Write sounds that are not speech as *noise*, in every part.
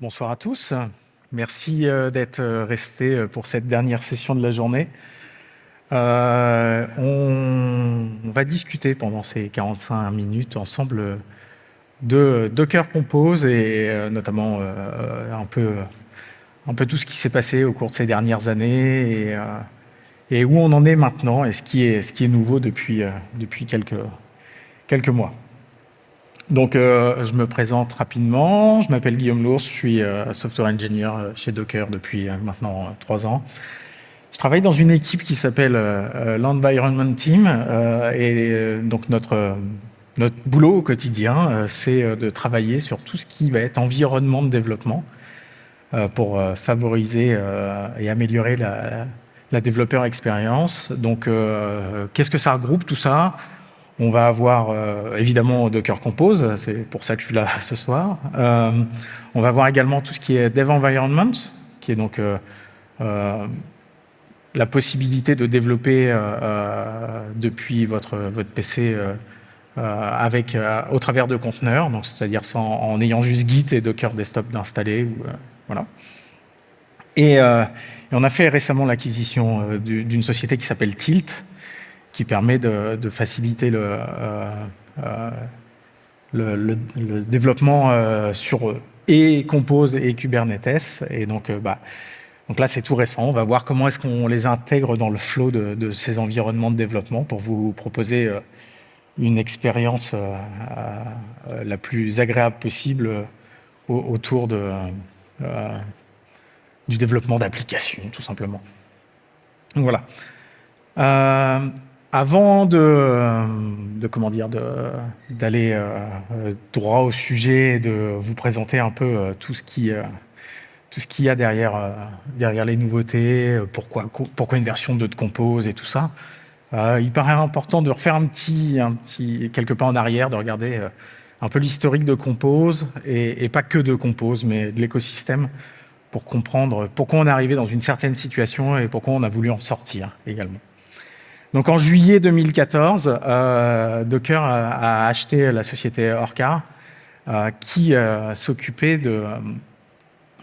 Bonsoir à tous. Merci euh, d'être euh, restés euh, pour cette dernière session de la journée. on, va discuter pendant ces 45 minutes ensemble de Docker Compose et notamment un, peu, un peu tout ce qui s'est passé au cours de ces dernières années et, où on en est maintenant et ce qui est, nouveau depuis, quelques mois. Donc, euh, je me présente rapidement. Je m'appelle Guillaume Lours, je suis euh, software engineer euh, chez Docker depuis maintenant trois ans. Je travaille dans une équipe qui s'appelle l'Environment Team. et donc, notre, notre boulot au quotidien, c'est de travailler sur tout ce qui va être environnement de développement pour favoriser et améliorer la, la développeur expérience. Donc, qu'est-ce que ça regroupe tout ça? On va avoir euh, évidemment Docker Compose, c'est pour ça que je suis là *laughs* ce soir. Euh, on va voir également tout ce qui est Dev Environment, qui est donc euh, la possibilité de développer depuis votre, votre PC avec, au travers de conteneurs, c'est-à-dire en ayant juste Git et Docker Desktop d'installer. et, on a fait récemment l'acquisition d'une société qui s'appelle Tilt, qui permet de, faciliter le, euh, euh, développement euh, sur et Compose et Kubernetes. Et donc, bah, donc là, c'est tout récent. On va voir comment est-ce qu'on les intègre dans le flow de, ces environnements de développement pour vous proposer une expérience la plus agréable possible autour du développement d'applications, tout simplement. Donc voilà. Avant de, comment dire, d'aller euh, droit au sujet et de vous présenter un peu euh, tout ce qui tout ce qu'il y a derrière, derrière les nouveautés, pourquoi, pourquoi une version 2 de Compose et tout ça, euh, il paraît important de refaire un petit, un petit, quelques pas en arrière, de regarder un peu l'historique de Compose, et, et, pas que de Compose, mais de l'écosystème, pour comprendre pourquoi on est arrivé dans une certaine situation et pourquoi on a voulu en sortir également. Donc en juillet 2014, euh, Docker a, acheté la société Orca euh, qui euh, s'occupait de,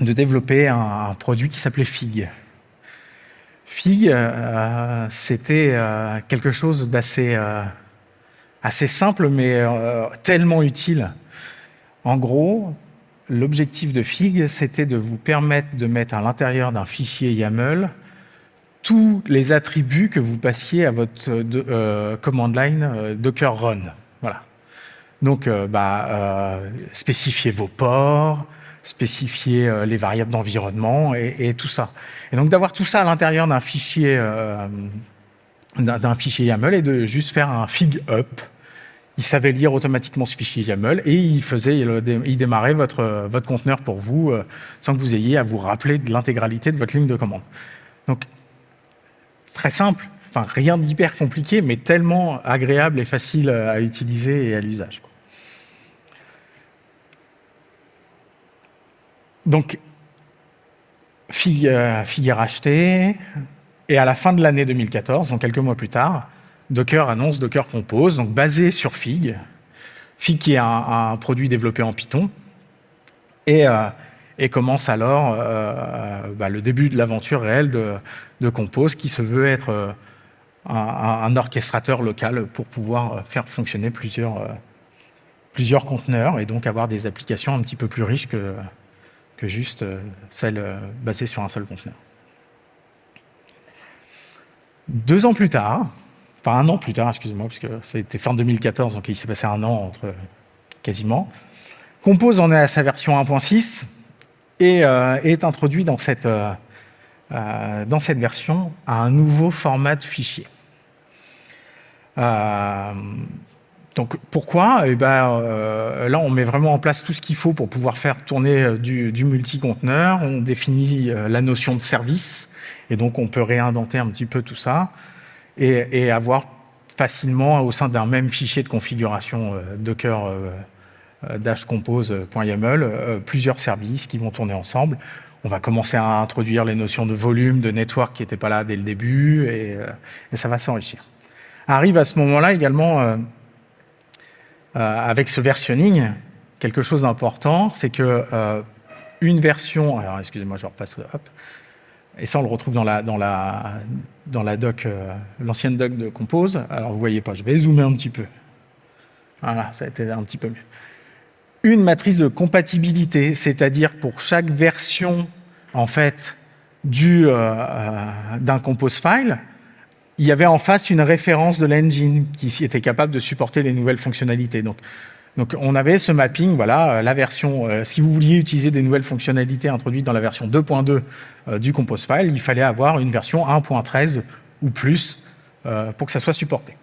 développer un, produit qui s'appelait Fig. Fig, c'était quelque chose d'assez assez simple mais tellement utile. En gros, l'objectif de Fig, c'était de vous permettre de mettre à l'intérieur d'un fichier YAML tous les attributs que vous passiez à votre euh, euh, command line euh, Docker Run. Voilà. Donc, bah, spécifier vos ports, spécifier les variables d'environnement et, tout ça. Et donc, d'avoir tout ça à l'intérieur d'un fichier, d'un fichier YAML et de juste faire un fig up. Il savait lire automatiquement ce fichier YAML et il démarrait votre, votre conteneur pour vous sans que vous ayez à vous rappeler de l'intégralité de votre ligne de commande. Donc, très simple, enfin rien d'hyper compliqué, mais tellement agréable et facile à utiliser et à l'usage. Donc, figure racheté, et à la fin de l'année 2014, donc quelques mois plus tard, Docker annonce Docker Compose, donc basé sur Fig. Fig qui est un, produit développé en Python, et, euh, et commence alors euh, bah, le début de l'aventure réelle de, Compose qui se veut être euh, un, orchestrateur local pour pouvoir euh, faire fonctionner plusieurs, plusieurs conteneurs et donc avoir des applications un petit peu plus riches que, que juste celles basées sur un seul conteneur. Deux ans plus tard, enfin un an plus tard, excusez-moi, puisque c'était fin 2014, donc il s'est passé un an entre quasiment, Compose en est à sa version 1.6, et euh, est introduit dans cette, euh, euh, dans cette version à un nouveau format de fichier. donc pourquoi? Eh ben, Là, on met vraiment en place tout ce qu'il faut pour pouvoir faire tourner du, du multi-conteneur. On définit la notion de service, et donc on peut réindenter un petit peu tout ça, et, avoir facilement au sein d'un même fichier de configuration Docker dashcompose.yaml, euh, plusieurs services qui vont tourner ensemble. On va commencer à introduire les notions de volume, de network qui n'étaient pas là dès le début, et, euh, ça va s'enrichir. Arrive à ce moment-là également, avec ce versionning, quelque chose d'important, c'est que une version, alors excusez-moi, je repasse, et ça on le retrouve dans la, dans la, dans la doc, euh, l'ancienne doc de Compose. Alors vous voyez pas, je vais zoomer un petit peu. Voilà, ça a été un petit peu mieux. Une matrice de compatibilité, c'est-à-dire pour chaque version en fait euh, euh, d'un compose file, il y avait en face une référence de l'engine qui était capable de supporter les nouvelles fonctionnalités. Donc, on avait ce mapping, voilà, euh, la version, si vous vouliez utiliser des nouvelles fonctionnalités introduites dans la version 2.2 euh, du compose file, il fallait avoir une version 1.13 ou plus pour que ça soit supporté.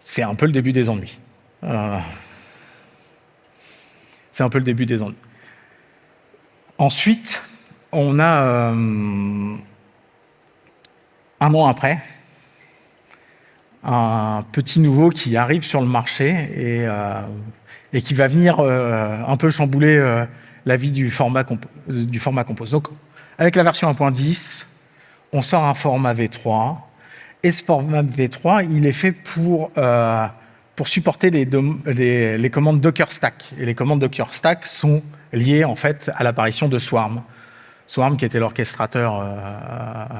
C'est un peu le début des ennuis. C'est un peu le début des ennuis. Ensuite, on a un an après, un petit nouveau qui arrive sur le marché et, euh, qui va venir euh, un peu chambouler euh, la vie du format, du format Compose. Donc, avec la version 1.10, on sort un format V3, et ce format V3, il est fait pour, pour supporter les, les, commandes Docker Stack. Et les commandes Docker Stack sont liées en fait à l'apparition de Swarm. Swarm, qui était l'orchestrateur, euh,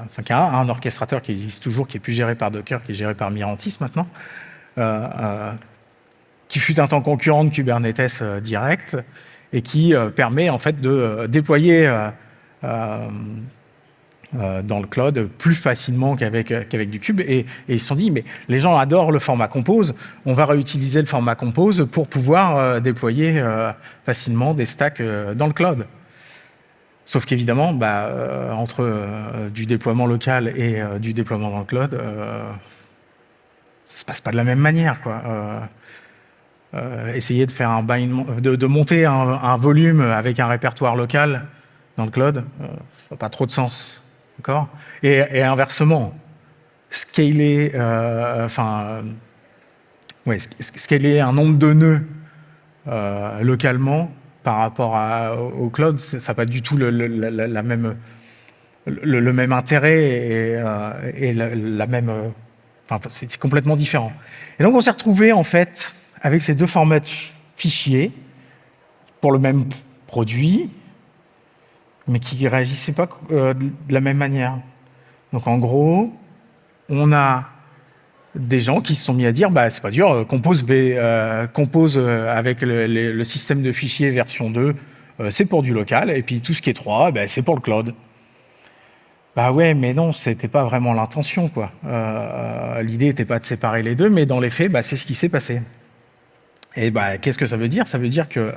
enfin qui a un, orchestrateur qui existe toujours, qui est plus géré par Docker, qui est géré par Mirantis maintenant, euh, euh, qui fut un temps concurrent de Kubernetes direct et qui permet en fait de déployer dans le cloud plus facilement qu'avec du Cube. Et, ils se sont dit, mais les gens adorent le format Compose, on va réutiliser le format Compose pour pouvoir déployer facilement des stacks dans le cloud. Sauf qu'évidemment, bah, euh, entre euh, du déploiement local et euh, du déploiement dans le cloud, ça se passe pas de la même manière. Quoi. essayer de, faire un de, de monter un, volume avec un répertoire local dans le cloud, ça n'a pas trop de sens. Et, et, inversement, scaler, enfin, ouais, scaler un nombre de nœuds localement, par rapport au cloud, ça n'a pas du tout le, même, intérêt et, euh, la, même... Euh, enfin, c'est complètement différent. Et donc, on s'est retrouvé en fait avec ces deux formats fichiers pour le même produit, mais qui ne réagissaient pas euh, de la même manière. Donc, en gros, on a des gens qui se sont mis à dire bah c'est pas dur, euh, compose, euh, avec le, système de fichiers version 2, c'est pour du local, et puis tout ce qui est 3, bah, c'est pour le cloud. Bah ouais, mais non, c'était pas vraiment l'intention, quoi. L'idée n'était pas de séparer les deux, mais dans les faits, bah, c'est ce qui s'est passé. Et bah, qu'est-ce que ça veut dire? Ça veut dire que...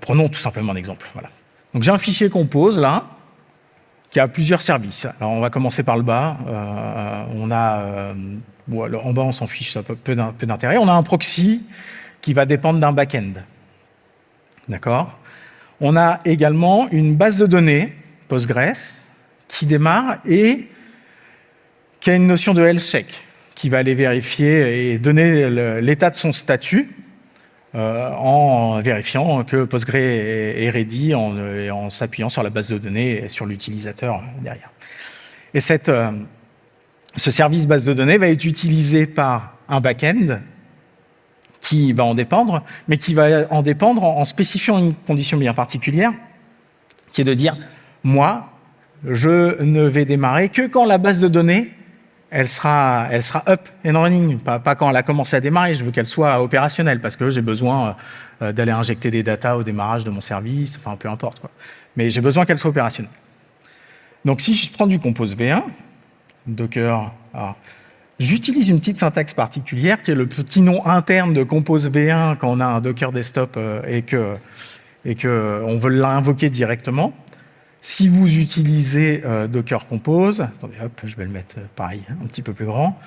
prenons tout simplement un exemple. Voilà. Donc j'ai un fichier compose, là, qui a plusieurs services. Alors on va commencer par le bas. Euh, on a, euh, en bas on s'en fiche, ça a peu d'intérêt. On a un proxy qui va dépendre d'un back-end. D'accord? On a également une base de données, Postgres, qui démarre et qui a une notion de health check, qui va aller vérifier et donner l'état de son statut euh, en vérifiant que Postgre est, ready, en, s'appuyant sur la base de données et sur l'utilisateur derrière. Et cette, euh, ce service base de données va être utilisé par un back-end qui va en dépendre, mais qui va en dépendre en, spécifiant une condition bien particulière, qui est de dire, moi, je ne vais démarrer que quand la base de données elle sera, up and running, pas, quand elle a commencé à démarrer, je veux qu'elle soit opérationnelle parce que j'ai besoin euh, d'aller injecter des datas au démarrage de mon service, enfin peu importe. Quoi. Mais j'ai besoin qu'elle soit opérationnelle. Donc si je prends du Compose V1, Docker, j'utilise une petite syntaxe particulière qui est le petit nom interne de Compose V1 quand on a un Docker desktop euh, et que et que on veut l'invoquer directement. Si vous utilisez euh, Docker Compose, attendez, hop, je vais le mettre euh, pareil, un petit peu plus grand,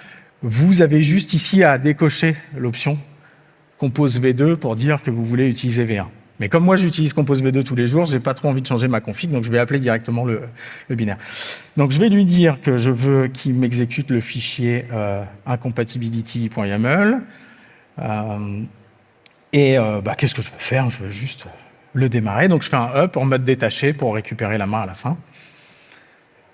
vous avez juste ici à décocher l'option Compose V2 pour dire que vous voulez utiliser V1. Mais comme moi j'utilise Compose V2 tous les jours, j'ai pas trop envie de changer ma config, donc je vais appeler directement le, binaire. Donc je vais lui dire que je veux qu'il m'exécute le fichier euh, incompatibility.yaml. et bah, qu'est-ce que je veux faire? Je veux juste le démarrer. Donc je fais un up en mode détaché pour récupérer la main à la fin.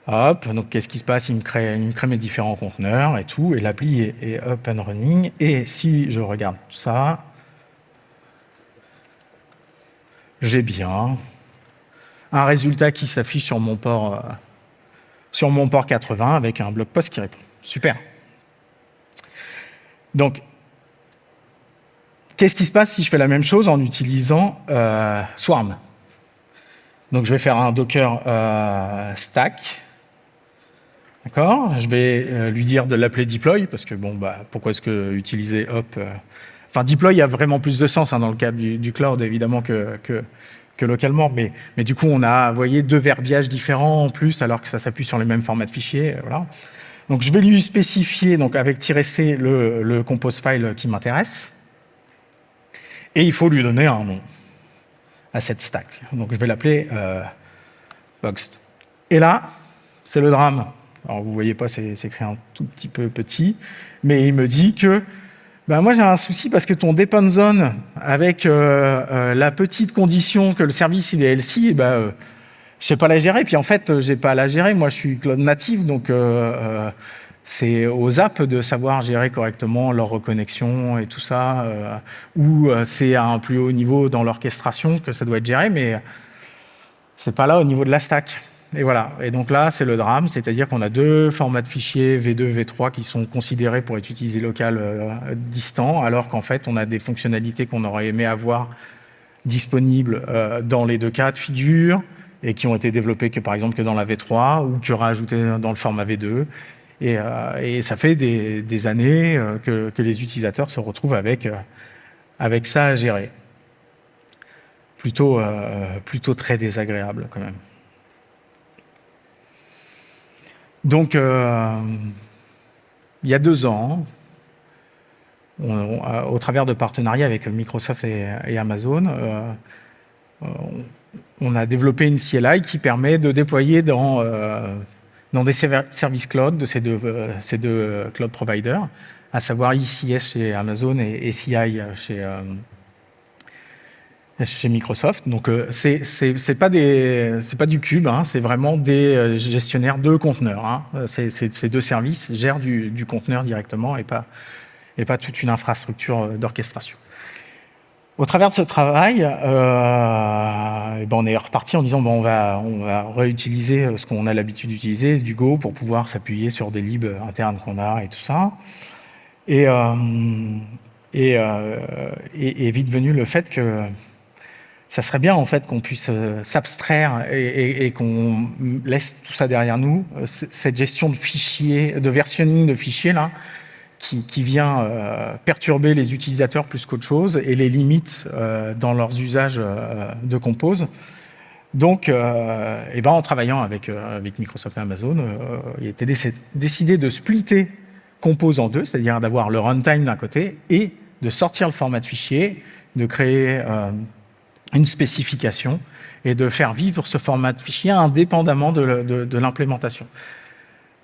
Hop, donc qu'est-ce qui se passe? Il me, crée, il me crée mes différents conteneurs et tout, et l'appli est, up and running. Et si je regarde tout ça, j'ai bien un résultat qui s'affiche sur mon port euh, sur mon port 80 avec un blog post qui répond. Super. Donc, qu'est-ce qui se passe si je fais la même chose en utilisant euh, Swarm? Donc, je vais faire un Docker euh, stack. D'accord? Je vais lui dire de l'appeler deploy, parce que, bon, bah, pourquoi est-ce que utiliser hop Enfin, deploy a vraiment plus de sens hein, dans le cas du, cloud, évidemment, que, que localement. Mais, mais du coup, on a, vous voyez, deux verbiages différents en plus, alors que ça s'appuie sur les mêmes formats de fichiers. Voilà. Donc, je vais lui spécifier, donc avec "-c", le, le compose file qui m'intéresse. Et il faut lui donner un nom à cette stack. Donc, je vais l'appeler euh, boxed. Et là, c'est le drame. Alors, vous voyez pas, c'est écrit un tout petit peu petit, mais il me dit que ben moi j'ai un souci parce que ton depend zone avec euh, euh, la petite condition que le service il est LC, ben, euh, je sais pas la gérer. Puis en fait, j'ai pas à la gérer. Moi, je suis cloud native, donc c'est aux apps de savoir gérer correctement leur reconnexion et tout ça, ou c'est à un plus haut niveau dans l'orchestration que ça doit être géré, mais c'est pas là au niveau de la stack. Et voilà. Et donc là, c'est le drame, c'est-à-dire qu'on a deux formats de fichiers V2, V3 qui sont considérés pour être utilisés local euh, distant, alors qu'en fait, on a des fonctionnalités qu'on aurait aimé avoir disponibles euh, dans les deux cas de figure et qui ont été développées que par exemple que dans la V3 ou qui aura ajouté dans le format V2. Euh, et, ça fait des, années que, les utilisateurs se retrouvent avec, avec ça à gérer. Plutôt, plutôt très désagréable quand même. Donc, euh, il y a deux ans, au travers de partenariats avec Microsoft et, Amazon, euh, on a développé une CLI qui permet de déployer dans, euh, dans des services cloud de ces deux, ces deux cloud providers, à savoir ICS chez Amazon et, CI chez, chez Microsoft. Donc euh, c'est pas des pas du cube, hein, c'est vraiment des euh, gestionnaires de conteneurs. Hein. Ces deux services gèrent du, du, conteneur directement et pas et pas toute une infrastructure euh, d'orchestration. Au travers de ce travail, euh, eh ben on est reparti en disant bon on va on va réutiliser ce qu'on a l'habitude d'utiliser du Go pour pouvoir s'appuyer sur des libs internes qu'on a et tout ça. Et, euh, et, euh, et, et, vite venu le fait que ça serait bien en fait qu'on puisse euh, s'abstraire et, qu'on laisse tout ça derrière nous, euh, cette gestion de fichiers, de versionning de fichiers là, qui, vient euh, perturber les utilisateurs plus qu'autre chose et les limites dans leurs usages de Compose. Donc, et ben, en travaillant avec, avec Microsoft et Amazon, il était décidé de splitter Compose en deux, c'est-à-dire d'avoir le runtime d'un côté et de sortir le format de fichier, de créer une spécification et de faire vivre ce format de fichier indépendamment de, l'implémentation.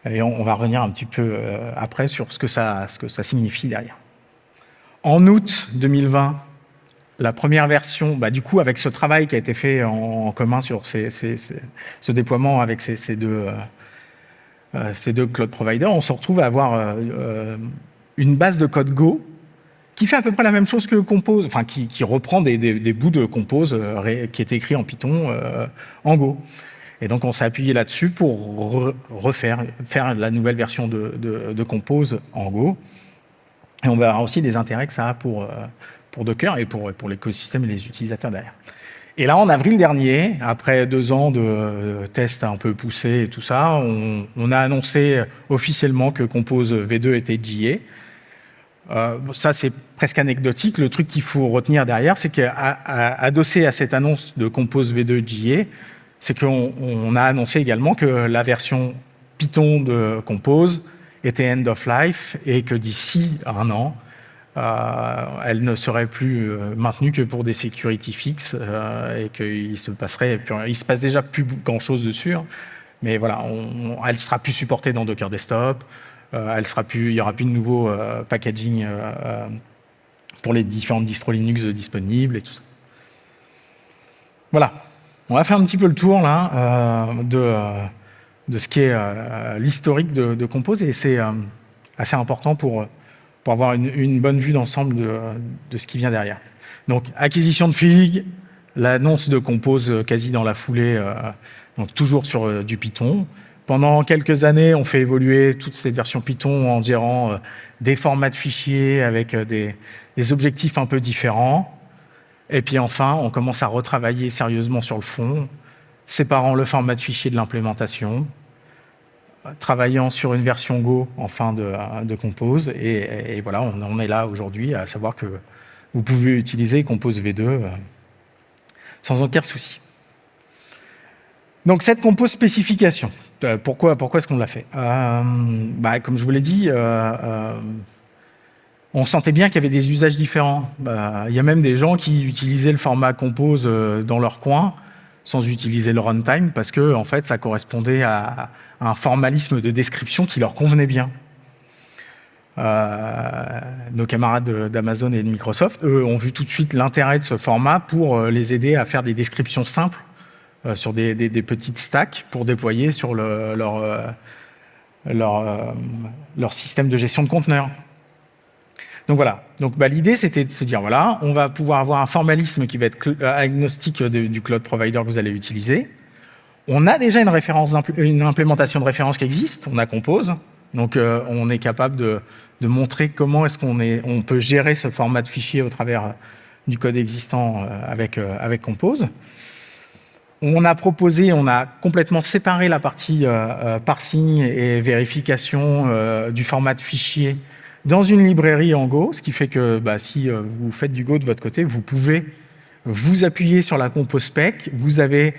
Et on, va revenir un petit peu euh, après sur ce que, ça, signifie derrière. En août 2020, la première version, bah, du coup, avec ce travail qui a été fait en, commun sur ce déploiement avec ces, deux, euh, euh, ces deux cloud providers, on se retrouve à avoir une base de code Go qui fait à peu près la même chose que Compose, enfin qui, reprend des, bouts de Compose qui étaient écrits en Python en Go. Et donc on s'est appuyé là-dessus pour refaire faire la nouvelle version de, Compose en Go. Et on verra aussi les intérêts que ça a pour, euh, pour Docker et pour, pour l'écosystème et les utilisateurs derrière. Et là, en avril dernier, après deux ans de tests un peu poussés et tout ça, on, on a annoncé officiellement que Compose V2 était GA. Euh, ça, c'est presque anecdotique. Le truc qu'il faut retenir derrière, c'est qu'adossé à cette annonce de Compose V2 GA, c'est qu'on a annoncé également que la version Python de Compose était end of life et que d'ici un an, euh, elle ne serait plus euh, maintenue que pour des security fixes et qu'il se passerait, il se passe déjà plus grand chose dessus, hein. mais voilà, on, elle sera plus supportée dans Docker Desktop, euh, il n'y aura plus de nouveau euh, packaging euh, pour les différentes distros Linux disponibles et tout ça. Voilà, on va faire un petit peu le tour là de, de ce qui est l'historique de, Compose et c'est assez important pour, pour avoir une, bonne vue d'ensemble de, ce qui vient derrière. Donc, acquisition de Fig, l'annonce de Compose quasi dans la foulée, donc toujours sur du Python. Pendant quelques années, on fait évoluer toutes ces versions Python en gérant des formats de fichiers avec des objectifs un peu différents. Et puis enfin, on commence à retravailler sérieusement sur le fond, séparant le format de fichier de l'implémentation, travaillant sur une version Go en fin de, Compose. Et, voilà, on est là aujourd'hui à savoir que vous pouvez utiliser Compose V2 euh, sans aucun souci. Donc cette Compose spécification, euh, pourquoi, pourquoi est-ce qu'on l'a fait? Euh, bah, Comme je vous l'ai dit, on sentait bien qu'il y avait des usages différents. Bah, il y a même des gens qui utilisaient le format Compose dans leur coin sans utiliser le runtime parce que en fait, ça correspondait à, un formalisme de description qui leur convenait bien. Euh, nos camarades d'Amazon et de Microsoft, eux, ont vu tout de suite l'intérêt de ce format pour euh, les aider à faire des descriptions simples euh, sur des, petites stacks pour déployer sur leur système de gestion de conteneurs. Donc voilà. Donc bah, l'idée c'était de se dire voilà, on va pouvoir avoir un formalisme qui va être euh, agnostique du cloud provider que vous allez utiliser. On a déjà une référence, une implémentation de référence qui existe. On a Compose. Donc euh, on est capable de, montrer comment est-ce qu'on est, on peut gérer ce format de fichier au travers euh, du code existant avec avec Compose. On a proposé, on a complètement séparé la partie parsing et vérification du format de fichier dans une librairie en Go, ce qui fait que bah, si euh, vous faites du Go de votre côté, vous pouvez vous appuyer sur la compose spec, vous avez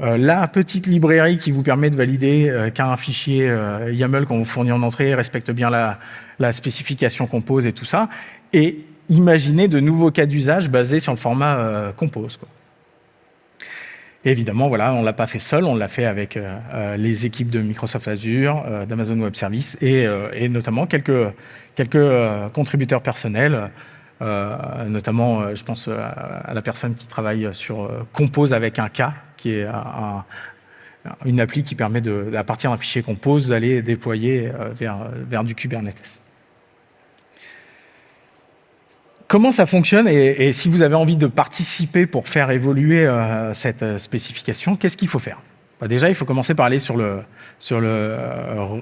euh, la petite librairie qui vous permet de valider euh, qu'un fichier YAML qu'on vous fournit en entrée respecte bien la, spécification compose et tout ça, et imaginez de nouveaux cas d'usage basés sur le format compose. Évidemment, voilà, on ne l'a pas fait seul, on l'a fait avec les équipes de Microsoft Azure, d'Amazon Web Services et, notamment quelques quelques euh, contributeurs personnels, euh, notamment, euh, je pense à la personne qui travaille sur Compose avec un K, qui est une appli qui permet, de, à partir d'un fichier Compose, d'aller déployer vers, du Kubernetes. Comment ça fonctionne et, si vous avez envie de participer pour faire évoluer cette spécification, qu'est-ce qu'il faut faire? Bah, Déjà, il faut commencer par aller sur le, sur le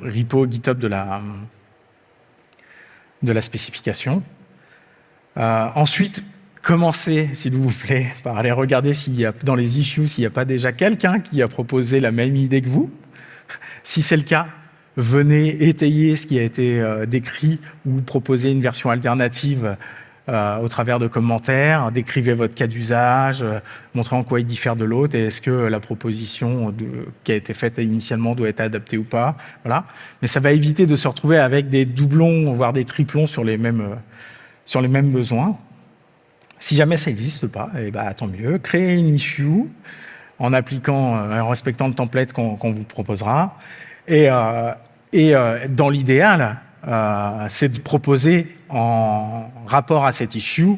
repo GitHub de la, de la spécification. Euh, ensuite, commencez, s'il vous plaît, *laughs* par aller regarder s'il y a dans les issues, s'il n'y a pas déjà quelqu'un qui a proposé la même idée que vous. Si c'est le cas, venez étayer ce qui a été euh, décrit ou proposer une version alternative euh, au travers de commentaires, décrivez votre cas d'usage, euh, montrez en quoi il diffère de l'autre et est-ce que la proposition qui a été faite initialement doit être adaptée ou pas. Voilà. Mais ça va éviter de se retrouver avec des doublons, voire des triplons sur les mêmes, euh, sur les mêmes besoins. Si jamais ça n'existe pas, eh ben, tant mieux. Créez une issue en appliquant, en respectant le template qu'on vous proposera. Et, et dans l'idéal, euh, c'est de proposer en rapport à cette issue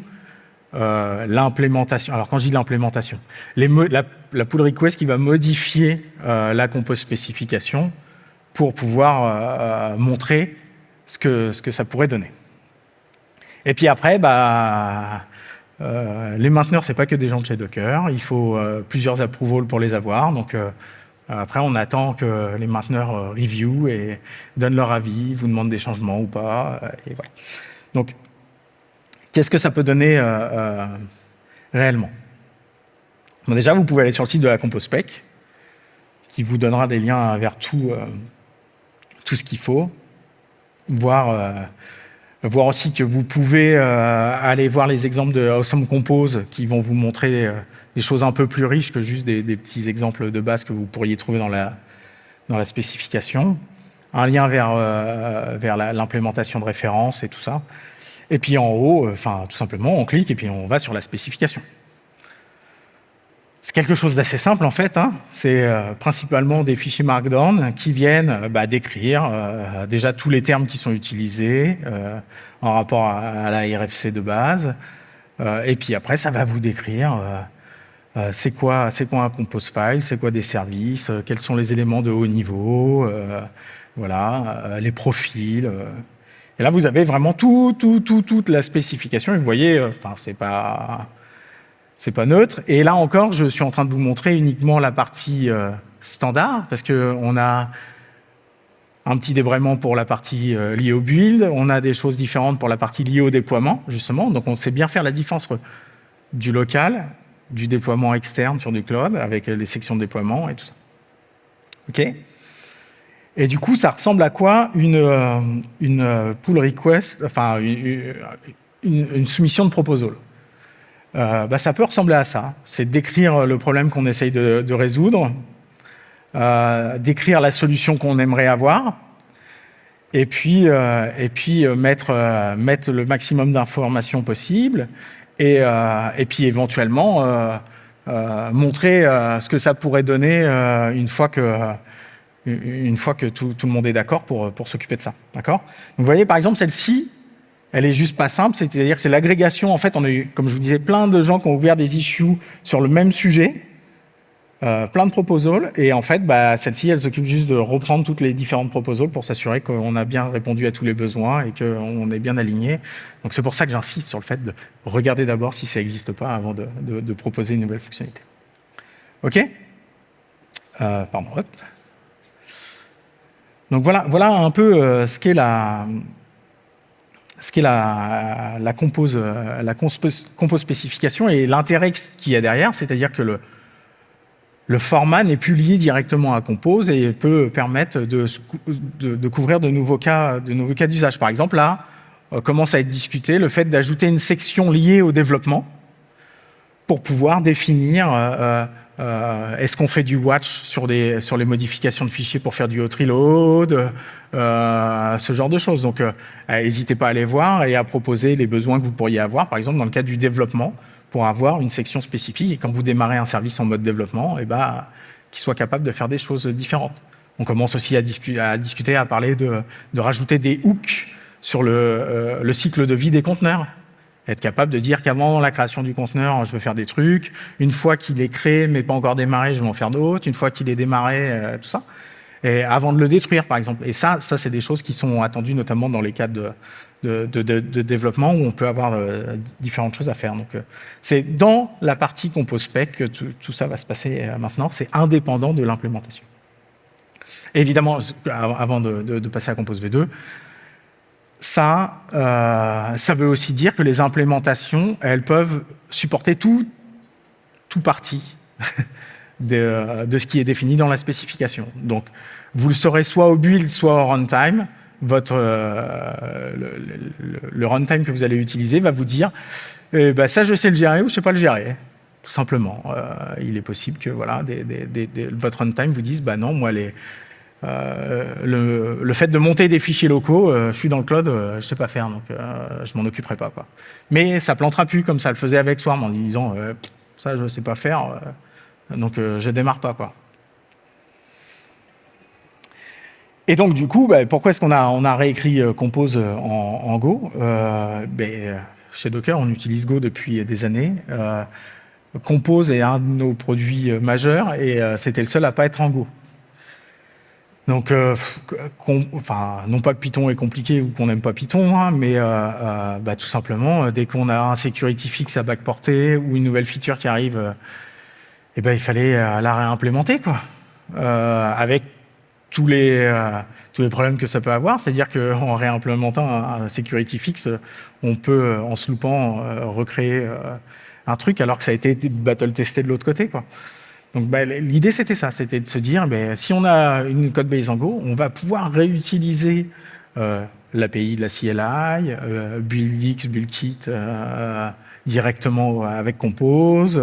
euh, l'implémentation. Alors quand je dis l'implémentation, la, pull request qui va modifier euh, la compose spécification pour pouvoir montrer ce que, ce que ça pourrait donner. Et puis après, bah, les mainteneurs, c'est pas que des gens de chez Docker. Il faut plusieurs approvals pour les avoir. Donc euh, après, on attend que les mainteneurs euh, review et donnent leur avis, vous demandent des changements ou pas. Euh, et voilà. Donc, qu'est-ce que ça peut donner réellement? Déjà, vous pouvez aller sur le site de la CompoSpec, qui vous donnera des liens vers tout, tout ce qu'il faut, voir aussi que vous pouvez aller voir les exemples de Awesome Compose qui vont vous montrer des choses un peu plus riches que juste des, petits exemples de base que vous pourriez trouver dans la spécification. Un lien vers, euh, l'implémentation de référence et tout ça. Et puis en haut, euh, enfin tout simplement, on clique et puis on va sur la spécification. C'est quelque chose d'assez simple en fait. Hein. C'est euh, principalement des fichiers Markdown qui viennent bah, décrire déjà tous les termes qui sont utilisés en rapport à, la RFC de base. et puis après, ça va vous décrire c'est quoi, quoi un compose file, c'est quoi des services, quels sont les éléments de haut niveau, voilà, les profils. Et là, vous avez vraiment tout, tout, tout, toute la spécification. Vous voyez, enfin, c'est pas, c'est pas neutre. Et là encore, je suis en train de vous montrer uniquement la partie euh, standard, parce qu'on a un petit débrayement pour la partie euh, liée au build, on a des choses différentes pour la partie liée au déploiement, justement. Donc on sait bien faire la différence du local, du déploiement externe sur du cloud, avec les sections de déploiement et tout ça. OK? Et du coup, ça ressemble à quoi une, euh, une pull request, enfin une, soumission de proposal? Euh, bah, Ça peut ressembler à ça. C'est décrire le problème qu'on essaye de, résoudre, euh, décrire la solution qu'on aimerait avoir, et puis, et puis mettre, mettre le maximum d'informations possible, et, et, puis éventuellement montrer ce que ça pourrait donner une fois que une fois que tout, le monde est d'accord pour, s'occuper de ça. D'accord? Vous voyez, par exemple, celle-ci, elle est juste pas simple, c'est-à-dire que c'est l'agrégation. En fait, on a eu, comme je vous disais, plein de gens qui ont ouvert des issues sur le même sujet, euh, plein de proposals, et en fait, bah, celle-ci, elle s'occupe juste de reprendre toutes les différentes proposals pour s'assurer qu'on a bien répondu à tous les besoins et qu'on est bien aligné. Donc c'est pour ça que j'insiste sur le fait de regarder d'abord si ça n'existe pas avant de, de, proposer une nouvelle fonctionnalité. OK? Euh, Pardon, hop. Donc voilà, voilà un peu euh, ce qu'est la, la, compose, euh, la compose spécification et l'intérêt qu'il y a derrière, c'est-à-dire que le, le format n'est plus lié directement à compose et peut permettre de, de, couvrir de nouveaux cas de nouveaux cas d'usage. Par exemple, là, euh, commence à être discuté le fait d'ajouter une section liée au développement pour pouvoir définir est-ce qu'on fait du watch sur, des, sur les modifications de fichiers pour faire du hot reload euh, Ce genre de choses. Donc, euh, n'hésitez pas à aller voir et à proposer les besoins que vous pourriez avoir, par exemple dans le cadre du développement, pour avoir une section spécifique et quand vous démarrez un service en mode développement, eh ben, qu'il soit capable de faire des choses différentes. On commence aussi à, à discuter, à parler de, de, rajouter des hooks sur le, le cycle de vie des conteneurs être capable de dire qu'avant la création du conteneur, je veux faire des trucs. Une fois qu'il est créé, mais pas encore démarré, je vais en faire d'autres. Une fois qu'il est démarré, euh, tout ça. Et avant de le détruire, par exemple. Et ça, ça c'est des choses qui sont attendues notamment dans les cadres de, développement où on peut avoir euh, différentes choses à faire. Donc, euh, c'est dans la partie Compose Spec que tout, ça va se passer maintenant. C'est indépendant de l'implémentation. Évidemment, avant de, passer à Compose V2, ça, euh, ça veut aussi dire que les implémentations, elles peuvent supporter tout, tout parti *laughs* de, ce qui est défini dans la spécification. Donc, vous le saurez soit au build, soit au runtime. Votre, euh, le, runtime que vous allez utiliser va vous dire eh ben, ça, je sais le gérer ou je ne sais pas le gérer. Tout simplement. Euh, il est possible que voilà, votre runtime vous dise bah non, moi, les, euh, le, fait de monter des fichiers locaux, euh, je suis dans le cloud, euh, je ne sais pas faire, donc je m'en occuperai pas. Mais ça plantera plus comme ça le faisait avec Swarm en disant ça je ne sais pas faire, donc je démarre pas. Et donc du coup, bah, pourquoi est-ce qu'on a, réécrit Compose en, Go? Ben, Chez Docker, on utilise Go depuis des années. Compose est un de nos produits majeurs et c'était le seul à pas être en Go. Donc, euh, non pas que Python est compliqué ou qu'on n'aime pas Python, hein, mais euh, euh, bah, tout simplement, dès qu'on a un security fix à backporter ou une nouvelle feature qui arrive, eh ben, il fallait la réimplémenter, quoi, avec tous les, tous les problèmes que ça peut avoir. C'est-à-dire qu'en réimplémentant un, security fix, on peut, en se recréer un truc alors que ça a été battle-testé de l'autre côté. Quoi. Donc bah, l'idée c'était ça, c'était de se dire, ben, si on a une code base en Go, on va pouvoir réutiliser euh, l'API de la CLI, euh, BuildX, BuildKit euh, directement avec Compose,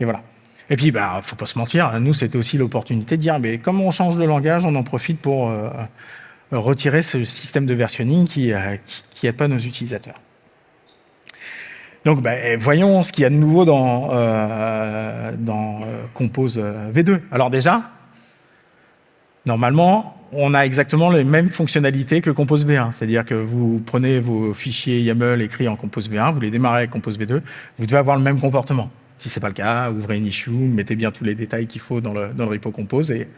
et voilà. Et puis, bah, faut pas se mentir, nous c'était aussi l'opportunité de dire, comme on change de langage, on en profite pour retirer ce système de versionning qui qui, pas nos utilisateurs. Donc, ben, voyons ce qu'il y a de nouveau dans, euh, dans euh, Compose euh, V2. Alors déjà, normalement, on a exactement les mêmes fonctionnalités que Compose V1. C'est-à-dire que vous prenez vos fichiers YAML écrits en Compose V1, vous les démarrez avec Compose V2, vous devez avoir le même comportement. Si ce n'est pas le cas, ouvrez une issue, mettez bien tous les détails qu'il faut dans le, dans le repo Compose et,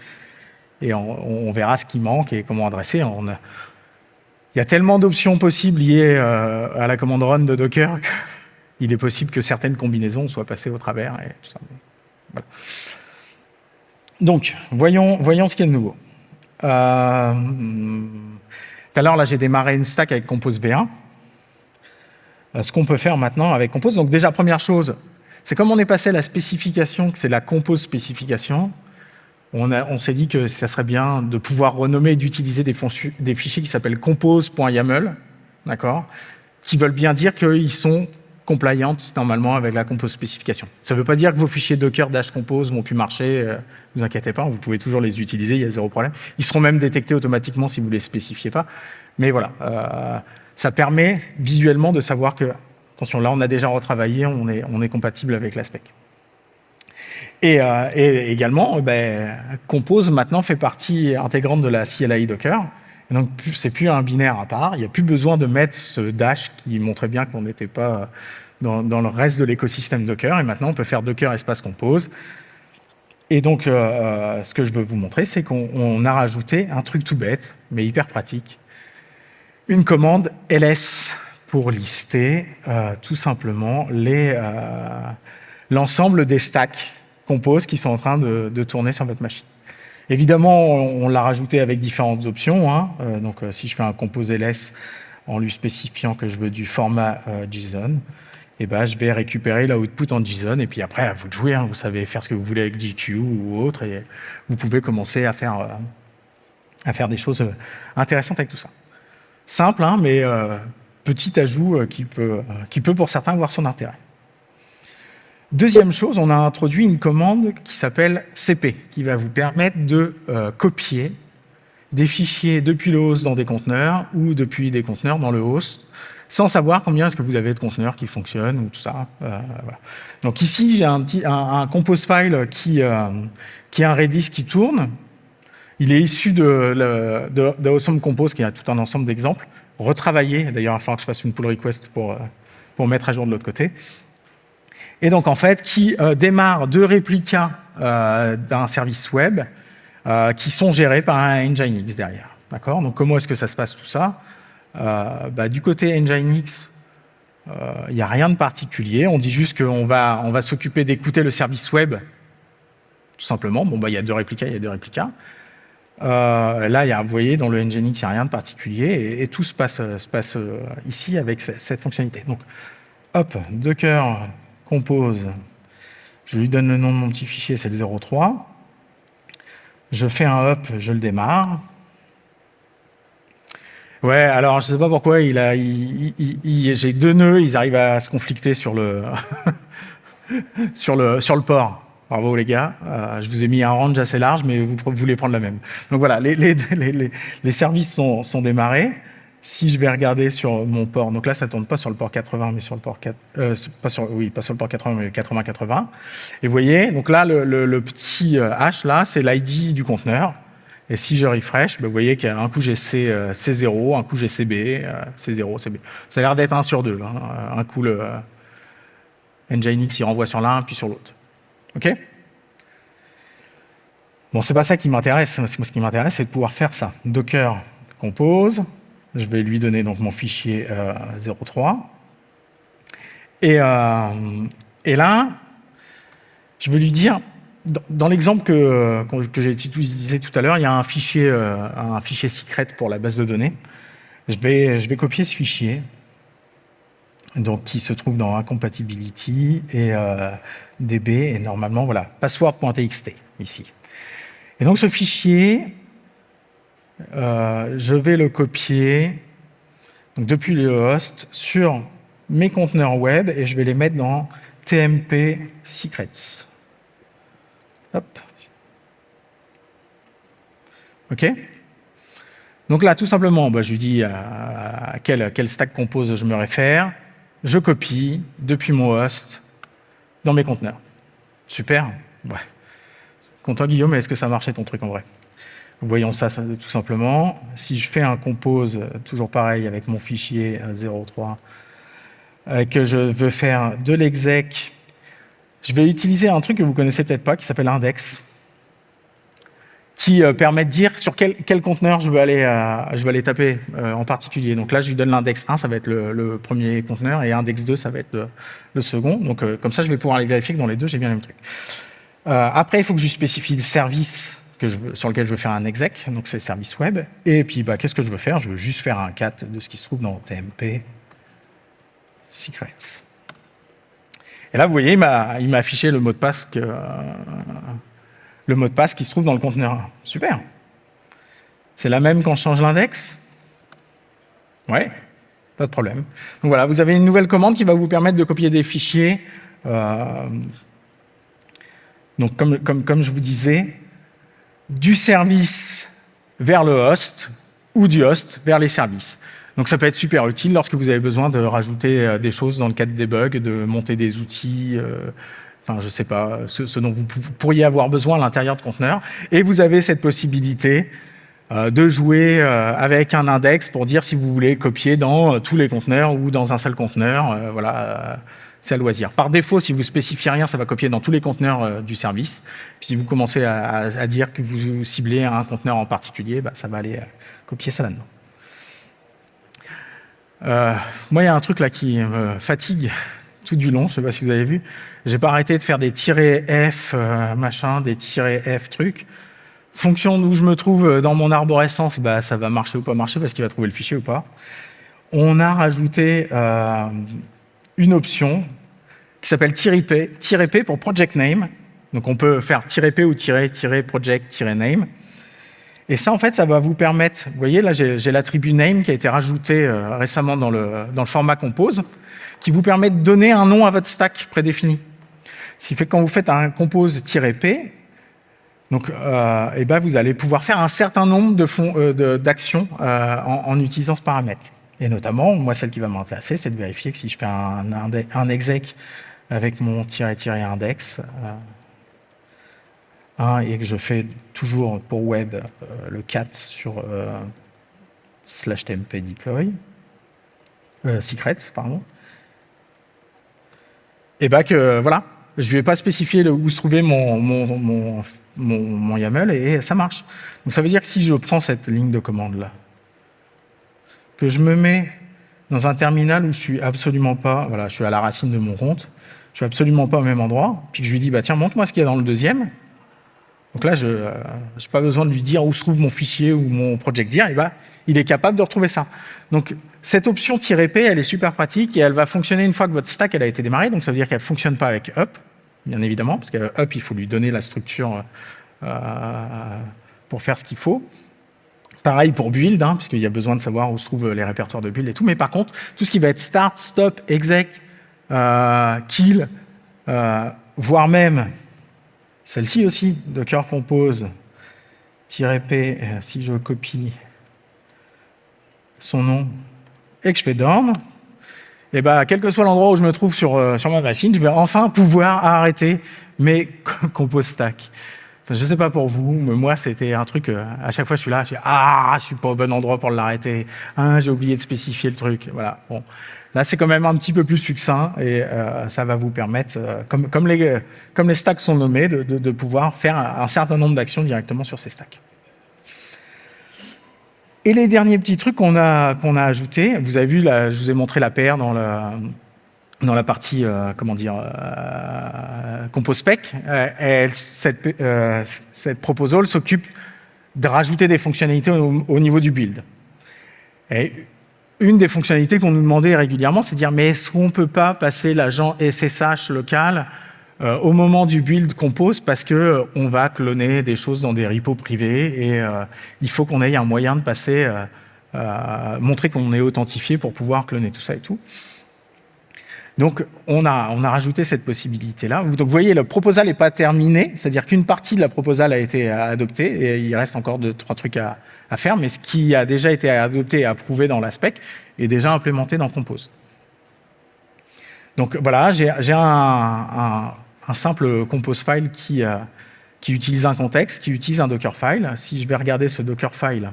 et on, verra ce qui manque et comment adresser. On il y a tellement d'options possibles liées à la commande run de Docker il est possible que certaines combinaisons soient passées au travers. Donc, voyons, voyons ce qu'il y a de nouveau. Euh, tout à l'heure, j'ai démarré une stack avec Compose V1. Euh, ce qu'on peut faire maintenant avec Compose. Donc déjà, première chose, c'est comme on est passé à la spécification, que c'est la Compose spécification, on, s'est dit que ça serait bien de pouvoir renommer et d'utiliser des, fichiers qui s'appellent compose.yaml, qui veulent bien dire qu'ils sont compliant normalement avec la compose spécification. Ça ne veut pas dire que vos fichiers Docker dash compose vont plus marcher, ne euh, vous inquiétez pas, vous pouvez toujours les utiliser, il y a zéro problème. Ils seront même détectés automatiquement si vous ne les spécifiez pas. Mais voilà, euh, ça permet visuellement de savoir que, attention, là on a déjà retravaillé, on est, on est compatible avec la spec. Et, euh, et également, ben, Compose maintenant fait partie intégrante de la CLI Docker. Donc, c'est plus un binaire à part. Il n'y a plus besoin de mettre ce dash qui montrait bien qu'on n'était pas dans, le reste de l'écosystème Docker. Et maintenant, on peut faire Docker espace compose. Et donc, euh, euh, ce que je veux vous montrer, c'est qu'on a rajouté un truc tout bête, mais hyper pratique. Une commande ls pour lister euh, tout simplement l'ensemble des stacks compose qui sont en train de tourner sur votre machine. Évidemment, on, l'a rajouté avec différentes options. Hein. Euh, donc, euh, si je fais un compose ls en lui spécifiant que je veux du format euh, JSON, eh ben, je vais récupérer l'output en JSON. Et puis après, à vous de jouer. Hein. vous savez faire ce que vous voulez avec GQ ou autre. Et vous pouvez commencer à faire, à faire des choses intéressantes avec tout ça. Simple, hein, mais petit ajout qui, peut, qui peut pour certains avoir son intérêt. Deuxième chose, on a introduit une commande qui s'appelle CP, qui va vous permettre de euh, copier des fichiers depuis le host dans des conteneurs ou depuis des conteneurs dans le host, sans savoir combien est-ce que vous avez de conteneurs qui fonctionnent ou tout ça. Euh, Donc ici, j'ai un, compose file qui, euh, qui a un Redis qui tourne. Il est issu de, de, Compose, qui a tout un ensemble d'exemples, retravaillé. D'ailleurs, il va falloir que je fasse une pull request pour, pour mettre à jour de l'autre côté et donc en fait qui euh, démarre deux réplicas euh, d'un service web euh, qui sont gérés par un Nginx derrière. D'accord? Donc comment est-ce que ça se passe tout ça? Bah, Du côté Nginx, il n'y a rien de particulier. On dit juste qu'on va, on va s'occuper d'écouter le service web, tout simplement. Bon, bah, il y a deux réplicas, il y a deux réplicas. là, y a, vous voyez, dans le Nginx, il n'y a rien de particulier et, tout se passe, se passe ici avec cette fonctionnalité. Donc, hop, Docker compose, je lui donne le nom de mon petit fichier, c'est le 03. Je fais un hop, je le démarre. Ouais, alors je ne sais pas pourquoi, il a, j'ai deux nœuds, ils arrivent à se conflicter sur le, *laughs* sur le, sur le port. Bravo les gars, euh, je vous ai mis un range assez large, mais vous, voulez prendre la même. Donc voilà, les, les, les, les services sont, sont démarrés si je vais regarder sur mon port, donc là ça ne tourne pas sur le port 80, mais sur le port 4, euh, pas sur, oui, pas sur le port 80, mais 80-80. Et vous voyez, donc là le, petit euh, H là, c'est l'ID du conteneur. Et si je refresh, ben, vous voyez qu'un coup j'ai C, 0 euh, un coup j'ai CB, C0, CB. Ça a l'air d'être 1 sur 2. Hein. Un coup le Nginx il renvoie sur l'un, puis sur l'autre. OK? Bon, c'est pas ça qui m'intéresse. Ce qui m'intéresse, c'est de pouvoir faire ça. Docker compose, je vais lui donner donc mon fichier 03. Euh, euh, et, là, je vais lui dire, dans, l'exemple que, que j'ai utilisé tout à l'heure, il y a un fichier, euh, un fichier secret pour la base de données. Je vais, je vais copier ce fichier, donc qui se trouve dans incompatibility et db, et normalement, voilà, password.txt, ici. Et donc ce fichier, euh, je vais le copier depuis le host sur mes conteneurs web et je vais les mettre dans TMP Secrets. Hop. OK Donc là, tout simplement, bah, je lui dis à, quel, stack compose je me réfère. Je copie depuis mon host dans mes conteneurs. Super. Content Guillaume, est-ce que ça marchait ton truc en vrai? Voyons ça, tout simplement. Si je fais un compose, toujours pareil avec mon fichier 03, euh, que je veux faire de l'exec, je vais utiliser un truc que vous connaissez peut-être pas, qui s'appelle index. qui euh, permet de dire sur quel, quel conteneur je veux aller, je veux aller taper en particulier. Donc là, je lui donne l'index 1, ça va être le, premier conteneur, et index 2, ça va être le, second. Donc comme ça, je vais pouvoir aller vérifier que dans les deux, j'ai bien le même truc. après, il faut que je spécifie le service sur lequel je veux faire un exec, donc c'est service web. Et puis, bah, qu'est-ce que je veux faire? Je veux juste faire un cat de ce qui se trouve dans TMP secrets. Et là, vous voyez, il m'a affiché le mot de passe que, le mot de passe qui se trouve dans le conteneur. Super. C'est la même quand je change l'index? Ouais, pas de problème. Donc voilà, vous avez une nouvelle commande qui va vous permettre de copier des fichiers. Euh, donc comme, comme, comme je vous disais, du service vers le host ou du host vers les services. Donc ça peut être super utile lorsque vous avez besoin de rajouter euh, des choses dans le cadre des bugs, de monter des outils, euh, enfin je sais pas, ce, dont vous pourriez avoir besoin à l'intérieur de conteneurs. Et vous avez cette possibilité euh, de jouer avec un index pour dire si vous voulez copier dans tous les conteneurs ou dans un seul conteneur. voilà à loisir. Par défaut, si vous spécifiez rien, ça va copier dans tous les conteneurs euh, du service. Puis si vous commencez à, dire que vous ciblez un conteneur en particulier, bah, ça va aller euh, copier ça là-dedans. Euh, moi, il y a un truc là qui me fatigue tout du long, je ne sais pas si vous avez vu. J'ai pas arrêté de faire des tirés F, machin, des tirés F trucs. Fonction d'où je me trouve dans mon arborescence, bah, ça va marcher ou pas marcher parce qu'il va trouver le fichier ou pas. On a rajouté une option qui s'appelle -p, -p pour project name. Donc on peut faire -p ou -project-name. Et ça, en fait, ça va vous permettre, vous voyez, là, j'ai l'attribut name qui a été rajouté euh, récemment dans le, dans le format compose, qui vous permet de donner un nom à votre stack prédéfini. Ce qui fait que quand vous faites un compose-p, donc, euh, eh ben, vous allez pouvoir faire un certain nombre d'actions euh, en, en, utilisant ce paramètre. Et notamment, moi, celle qui va m'intéresser, c'est de vérifier que si je fais un, un exec avec mon tiret-tiret index, euh, et que je fais toujours pour web euh, le cat sur euh, slash tmp deploy, secrets, pardon, et bien que, voilà, je ne vais pas spécifier où se trouvait mon, mon, mon, mon, YAML et ça marche. Donc ça veut dire que si je prends cette ligne de commande là, que je me mets dans un terminal où je suis absolument pas, voilà, je suis à la racine de mon compte, je suis absolument pas au même endroit, puis que je lui dis, bah tiens, montre-moi ce qu'il y a dans le deuxième. Donc là, je n'ai euh, pas besoin de lui dire où se trouve mon fichier ou mon project dir, et bah, il est capable de retrouver ça. Donc cette option "-p", elle est super pratique et elle va fonctionner une fois que votre stack a été démarrée, donc ça veut dire qu'elle ne fonctionne pas avec up, bien évidemment, parce que up, il faut lui donner la structure euh, pour faire ce qu'il faut. Pareil pour build, hein, puisqu'il y a besoin de savoir où se trouvent les répertoires de build et tout. Mais par contre, tout ce qui va être start, stop, exec, euh, euh, voire même celle-ci aussi, Docker Compose, -p, euh, si je copie son nom et que je fais dorm, et eh ben, quel que soit l'endroit où je me trouve sur, sur ma machine, je vais enfin pouvoir arrêter mes *laughs* compose stack. Je ne sais pas pour vous, mais moi, c'était un truc, euh, à chaque fois, je suis là, je dis « Ah, je suis pas au bon endroit pour l'arrêter. Ah, j'ai oublié de spécifier le truc. » Voilà. Bon. Là, c'est quand même un petit peu plus succinct et euh, ça va vous permettre, euh, comme, les, stacks sont nommés, de, pouvoir faire un, certain nombre d'actions directement sur ces stacks. Et les derniers petits trucs qu'on a, ajoutés, vous avez vu, je vous ai montré la paire dans la partie, euh, comment dire, compose spec, euh, cette, proposal s'occupe de rajouter des fonctionnalités au, niveau du build. Une des fonctionnalités qu'on nous demandait régulièrement, c'est de dire, mais est-ce qu'on peut pas passer l'agent SSH local au moment du build compose parce que on va cloner des choses dans des repos privés et il faut qu'on ait un moyen de passer, montrer qu'on est authentifié pour pouvoir cloner tout ça et tout. Donc, on a, on a rajouté cette possibilité-là. Donc, vous voyez, le proposal n'est pas terminé, c'est-à-dire qu'une partie de la proposal a été adoptée et il reste encore deux, trois trucs à, faire, mais ce qui a déjà été adopté et approuvé dans la spec est déjà implémenté dans Compose. Donc, voilà, j'ai un, simple Compose file qui, euh, qui utilise un contexte, qui utilise un Dockerfile. Si je vais regarder ce Dockerfile,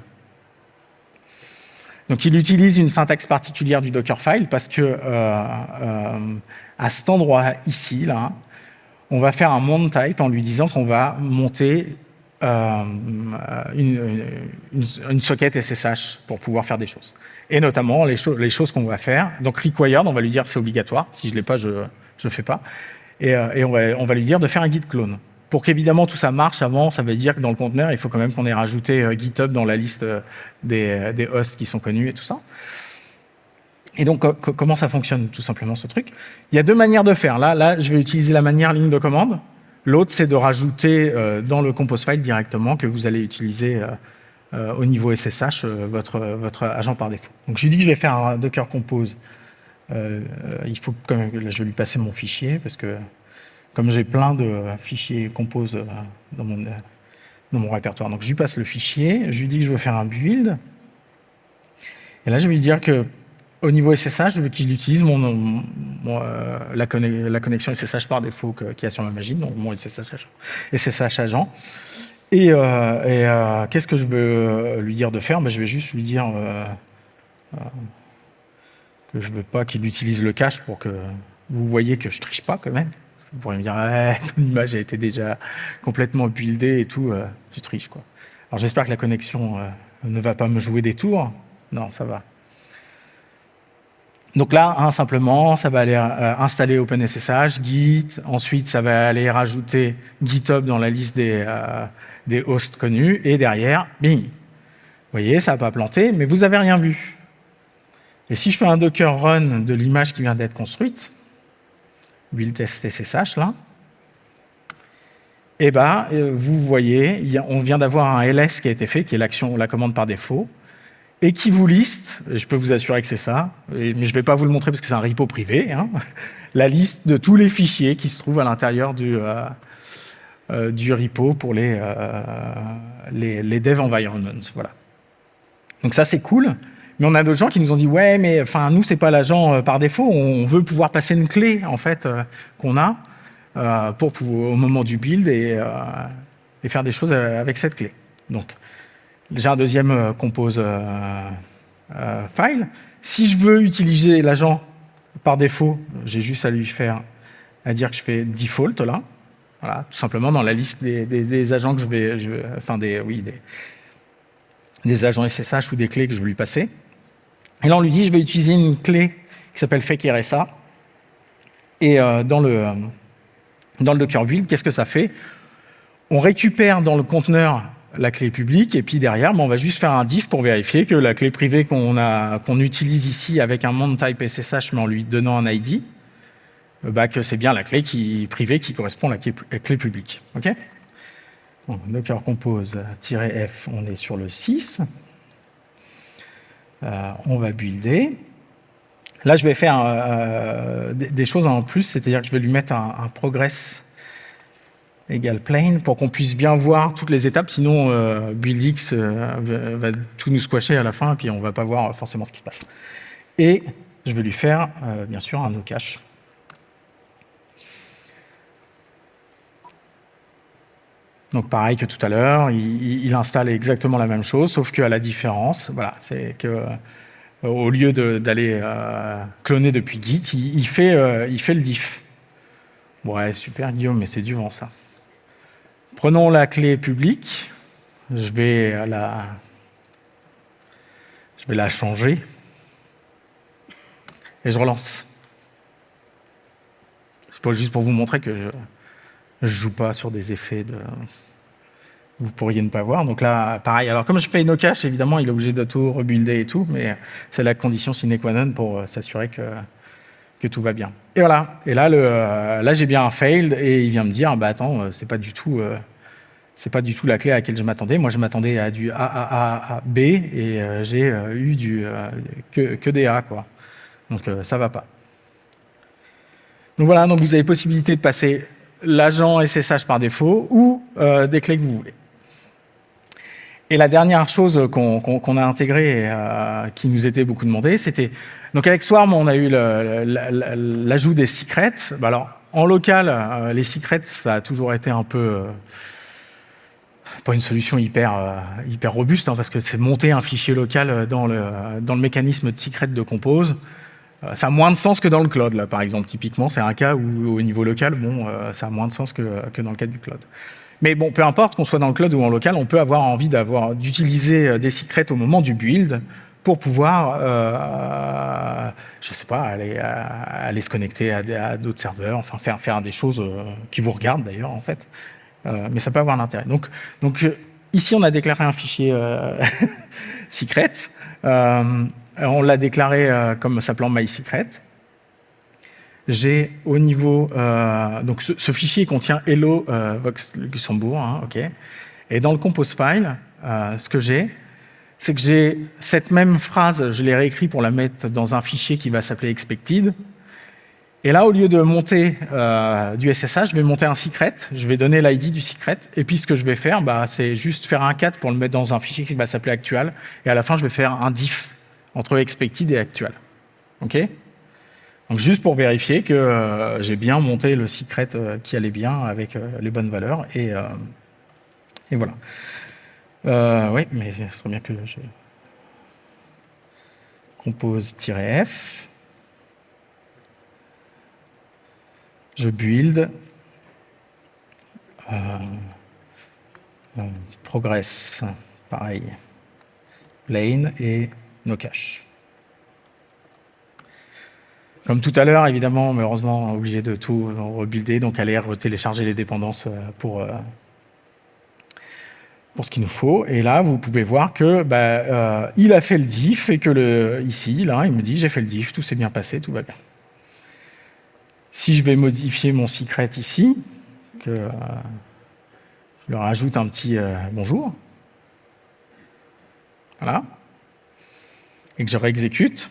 donc il utilise une syntaxe particulière du Dockerfile parce que euh, euh, à cet endroit ici, on va faire un mount type en lui disant qu'on va monter une, une, socket SSH pour pouvoir faire des choses. Et notamment les, choses qu'on va faire. Donc required, on va lui dire c'est obligatoire. Si je ne l'ai pas, je ne fais pas. Et, et on, va, on va lui dire de faire un git clone. Pour qu'évidemment tout ça marche avant, ça veut dire que dans le conteneur, il faut quand même qu'on ait rajouté euh, GitHub dans la liste euh, euh, des, hosts qui sont connus et tout ça. Et donc, comment ça fonctionne tout simplement ce truc? Il y a deux manières de faire. Là, là, je vais utiliser la manière ligne de commande. L'autre, c'est de rajouter dans le compose file directement que vous allez utiliser au niveau SSH votre, votre agent par défaut. Donc, je lui dis que je vais faire un Docker Compose. il faut quand même, je vais lui passer mon fichier parce que comme j'ai plein de fichiers compose euh, dans mon, dans mon répertoire. Donc je lui passe le fichier, je lui dis que je veux faire un build. Et là, je vais lui dire que au niveau SSH, je veux qu'il utilise mon, euh, la, connexion SSH par défaut qu'il y a sur ma machine, donc mon SSH agent. SSH agent. Et, euh, qu'est-ce que je veux lui dire de faire? Ben, Je vais juste lui dire que je ne veux pas qu'il utilise le cache pour que vous voyez que je triche pas quand même. Vous pourriez me dire, *laughs* ton image a été déjà complètement buildée et tout, euh, tu triches. Quoi. Alors j'espère que la connexion euh, ne va pas me jouer des tours. Non, ça va. Donc là, hein, simplement, ça va aller euh, installer OpenSSH, Git, ensuite ça va aller rajouter GitHub dans la liste des, des hosts connus, et derrière, bing Vous voyez, ça n'a pas planté, mais vous n'avez rien vu. Et si je fais un Docker run de l'image qui vient d'être construite, build là, et eh ben, euh, vous voyez, on vient d'avoir un ls qui a été fait, qui est l'action, la commande par défaut, et qui vous liste, je peux vous assurer que c'est ça, mais je ne vais pas vous le montrer parce que c'est un repo privé, hein, *laughs* la liste de tous les fichiers qui se trouvent à l'intérieur du, euh, euh, repo pour les, dev environments. Voilà. Donc ça, c'est cool. Mais on a d'autres gens qui nous ont dit ouais, mais enfin nous c'est pas l'agent euh, par défaut, on veut pouvoir passer une clé en fait euh, qu'on a euh, pour, au moment du build et, faire des choses avec cette clé. Donc j'ai un deuxième compose file. Si je veux utiliser l'agent par défaut, j'ai juste à lui faire à dire que je fais default là, voilà, tout simplement dans la liste des, agents que je vais, enfin des, oui, des, des agents SSH ou des clés que je veux lui passer. Et là, on lui dit, je vais utiliser une clé qui s'appelle fake RSA. Et euh, dans, le, dans le Docker build, qu'est-ce que ça fait? On récupère dans le conteneur la clé publique, et puis derrière, ben, on va juste faire un diff pour vérifier que la clé privée qu'on qu'on utilise ici avec un mount type SSH, mais en lui donnant un ID, euh, bah, que c'est bien la clé qui, privée qui correspond à la clé, publique. Ok? Docker compose-f, on est sur le 6. Euh, on va builder. Là, je vais faire euh, des, choses en plus, c'est-à-dire que je vais lui mettre un, progress égale plane pour qu'on puisse bien voir toutes les étapes, sinon euh, BuildX va, tout nous squasher à la fin, et puis on ne va pas voir forcément ce qui se passe. Et je vais lui faire, bien sûr, un no-cache. Donc pareil que tout à l'heure, il, installe exactement la même chose, sauf qu'à la différence, voilà, c'est que euh, au lieu d'aller euh, cloner depuis Git, il, fait, euh, il fait le diff. Ouais, super Guillaume, mais c'est du vent ça. Prenons la clé publique, je vais la, je vais la changer et je relance. C'est pas juste pour vous montrer que je je joue pas sur des effets de... Vous pourriez ne pas voir. Donc là, pareil. Alors, comme je fais no cache, évidemment, il est obligé de tout rebuilder et tout, mais c'est la condition sine qua non pour euh, s'assurer que, tout va bien. Et voilà. Et là, euh, j'ai bien un failed et il vient me dire, bah attends, euh, c'est pas du tout... c'est pas du tout la clé à laquelle je m'attendais. Moi, je m'attendais à du A, B et j'ai eu du, que, que, des A. Quoi. Donc, ça va pas. Donc voilà, donc vous avez possibilité de passer l'agent SSH par défaut ou euh, des clés que vous voulez. Et la dernière chose qu'on a intégrée, et, euh, qui nous était beaucoup demandé, c'était... Donc avec Swarm, on a eu l'ajout des secrets. Bah alors, en local, euh, les secrets, ça a toujours été un peu... pas une solution hyper, hyper robuste, hein, parce que c'est monter un fichier local dans le, dans le mécanisme de secret de compose. Euh, ça a moins de sens que dans le cloud, là, par exemple. Typiquement, c'est un cas où, au niveau local, bon, euh, ça a moins de sens que, dans le cas du cloud. Mais bon, peu importe qu'on soit dans le cloud ou en local, on peut avoir envie d'utiliser des secrets au moment du build pour pouvoir, euh, je sais pas, aller, se connecter à, d'autres serveurs, enfin faire, des choses qui vous regardent d'ailleurs en fait. mais ça peut avoir un intérêt. Donc, donc ici, on a déclaré un fichier *laughs* secret. On l'a déclaré comme s'appelant MySecret j'ai au niveau, euh, donc ce, fichier contient hello euh, Vox Luxembourg, hein. Et dans le compose file, euh, ce que j'ai, c'est que j'ai cette même phrase, je l'ai réécrit pour la mettre dans un fichier qui va s'appeler expected. Et là, au lieu de monter du SSH, je vais monter un secret, je vais donner l'ID du secret, et puis ce que je vais faire, bah, c'est juste faire un cat pour le mettre dans un fichier qui va s'appeler actual, et à la fin, je vais faire un diff entre expected et actual. OK? Donc juste pour vérifier que euh, j'ai bien monté le secret euh, qui allait bien avec euh, les bonnes valeurs. Et, et voilà. oui, mais ce serait bien que je compose-f. Je build. progress, pareil. Lane et no cache. Comme tout à l'heure, évidemment, malheureusement, obligé de tout rebuilder, donc aller télécharger les dépendances euh, pour, euh, pour ce qu'il nous faut. Et là, vous pouvez voir que bah, euh, il a fait le diff et que le, ici, là, il me dit j'ai fait le diff, tout s'est bien passé, tout va bien. Si je vais modifier mon secret ici, que je leur ajoute un petit bonjour, voilà, et que je réexécute,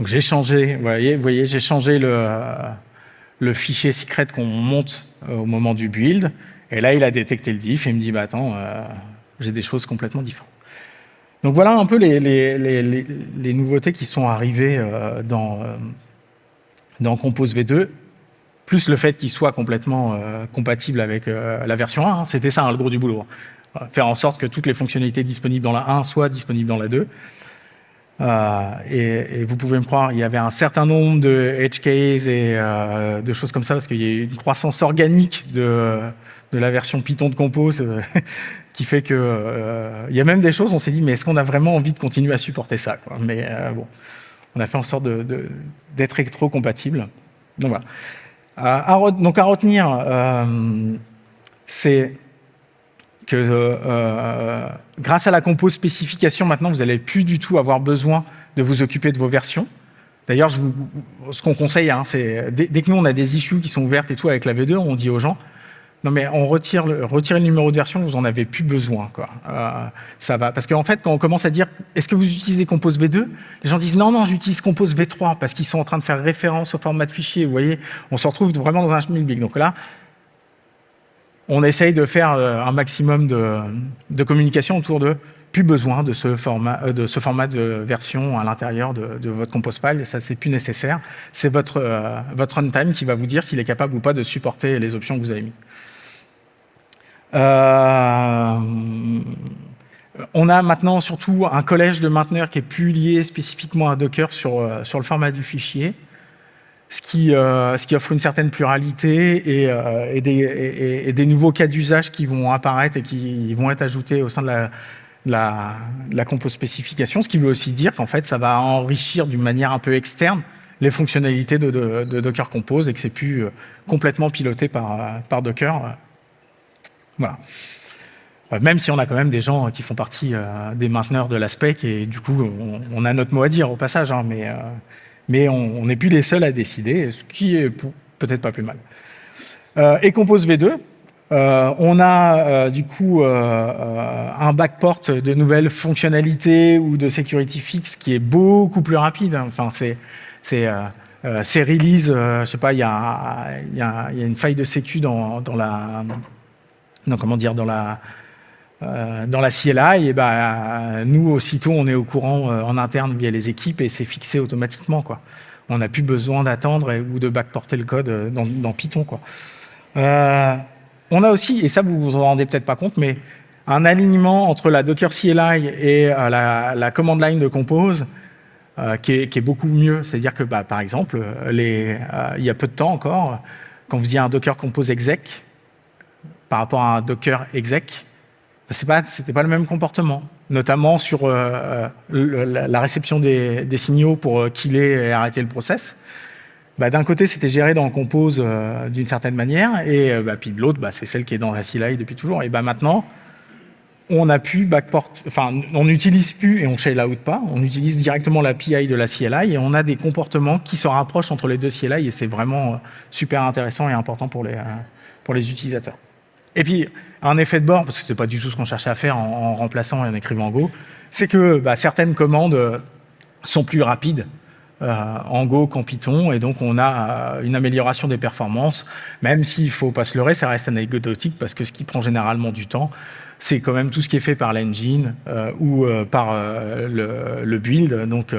donc j'ai changé, vous voyez, voyez j'ai changé le, fichier secret qu'on monte euh, au moment du build, et là il a détecté le diff et il me dit bah attends, euh, j'ai des choses complètement différentes. Donc voilà un peu les, nouveautés qui sont arrivées euh, dans, dans Compose V2, plus le fait qu'il soit complètement compatible avec la version 1, hein. c'était ça hein, le gros du boulot. Faire en sorte que toutes les fonctionnalités disponibles dans la 1 soient disponibles dans la 2. Euh, et, vous pouvez me croire, il y avait un certain nombre de edge cases et euh, de choses comme ça, parce qu'il y a une croissance organique de, la version Python de Compose euh, *laughs* qui fait que il y a même des choses, on s'est dit, mais est-ce qu'on a vraiment envie de continuer à supporter ça Mais bon, on a fait en sorte d'être rétro-compatible. Donc voilà. Donc à retenir, c'est euh, euh, grâce à la compose spécification, maintenant, vous n'allez plus du tout avoir besoin de vous occuper de vos versions. D'ailleurs, ce qu'on conseille, hein, c'est dès, que nous, on a des issues qui sont ouvertes et tout avec la V2, on dit aux gens, non mais on retire le, numéro de version, vous en avez plus besoin. Euh, ça va. Parce qu'en fait, quand on commence à dire, est-ce que vous utilisez Compose V2 Les gens disent, non, non, j'utilise Compose V3 parce qu'ils sont en train de faire référence au format de fichier. Vous voyez, on se retrouve vraiment dans un schmilblick. Donc là, on essaye de faire euh, un maximum de, communication autour de plus besoin de ce format euh, de, ce format de version à l'intérieur de, votre compose file, ça c'est plus nécessaire. C'est votre, euh, votre runtime qui va vous dire s'il est capable ou pas de supporter les options que vous avez mis. on a maintenant surtout un collège de mainteneurs qui est plus lié spécifiquement à Docker sur, sur le format du fichier ce qui, euh, ce qui offre une certaine pluralité et, euh, et, des, et, des, nouveaux cas d'usage qui vont apparaître et qui vont être ajoutés au sein de la, la, la spécification, ce qui veut aussi dire qu'en fait, ça va enrichir d'une manière un peu externe les fonctionnalités de, de, de Docker Compose et que c'est plus euh, complètement piloté par, par Docker. Voilà. Même si on a quand même des gens qui font partie des mainteneurs de la spec et du coup, on, on a notre mot à dire au passage, hein, mais mais on n'est plus les seuls à décider, ce qui est peut-être pas plus mal. Euh, et Compose V2, euh, on a euh, du coup un backport de nouvelles fonctionnalités ou de security fix qui est beaucoup plus rapide. Enfin, c'est c'est ces releases, je sais pas, il y a, y, a, une faille de sécu dans, dans la, non, comment dire, dans la dans la CLI, et ben, nous, aussitôt, on est au courant euh, en interne via les équipes et c'est fixé automatiquement. Quoi. On n'a plus besoin d'attendre ou de backporter le code euh, dans, Python. Quoi. on a aussi, et ça vous vous en rendez peut-être pas compte, mais un alignement entre la Docker CLI et la, command line de Compose qui, est, beaucoup mieux. C'est-à-dire que, bah, par exemple, il y a peu de temps encore, quand vous faisiez un Docker Compose exec par rapport à un Docker exec, ce n'était pas, le même comportement, notamment sur euh, la réception des, signaux pour euh, killer et arrêter le process. Bah, d'un côté, c'était géré dans Compose euh, d'une certaine manière, et bah, puis de l'autre, c'est celle qui est dans la CLI depuis toujours. Et maintenant, on n'utilise plus et on shell out pas, on utilise directement la PI de la CLI et on a des comportements qui se rapprochent entre les deux CLI et c'est vraiment super intéressant et important pour les utilisateurs. Et puis, un effet de bord, parce que c'est pas du tout ce qu'on cherchait à faire en, remplaçant et en écrivant Go, c'est que bah, certaines commandes euh, sont plus rapides euh, en Go qu'en Python, et donc on a euh, une amélioration des performances, même s'il faut pas se leurrer, ça reste anecdotique, parce que ce qui prend généralement du temps, c'est quand même tout ce qui est fait par l'engine ou par le, le, build, donc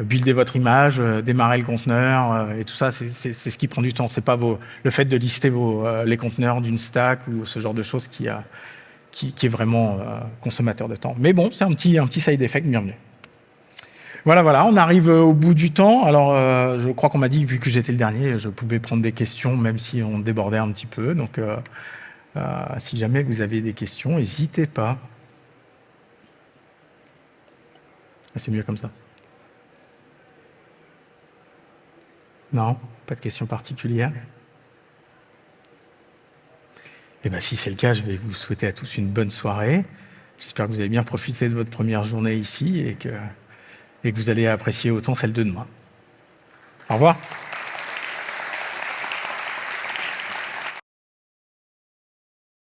builder votre image, euh, démarrer le conteneur euh, et tout ça, c'est ce qui prend du temps. C'est pas vos, le fait de lister vos, euh, les conteneurs d'une stack ou ce genre de choses qui, est vraiment consommateur de temps. Mais bon, c'est un petit, un petit side effect bienvenue. Voilà, voilà, on arrive au bout du temps. Alors, je crois qu'on m'a dit, vu que j'étais le dernier, je pouvais prendre des questions, même si on débordait un petit peu. Donc, si jamais vous avez des questions, n'hésitez pas. Ah, c'est mieux comme ça. Non Pas de questions particulières Eh bien, si c'est le cas, je vais vous souhaiter à tous une bonne soirée. J'espère que vous avez bien profité de votre première journée ici et que, et que vous allez apprécier autant celle de demain. Au revoir.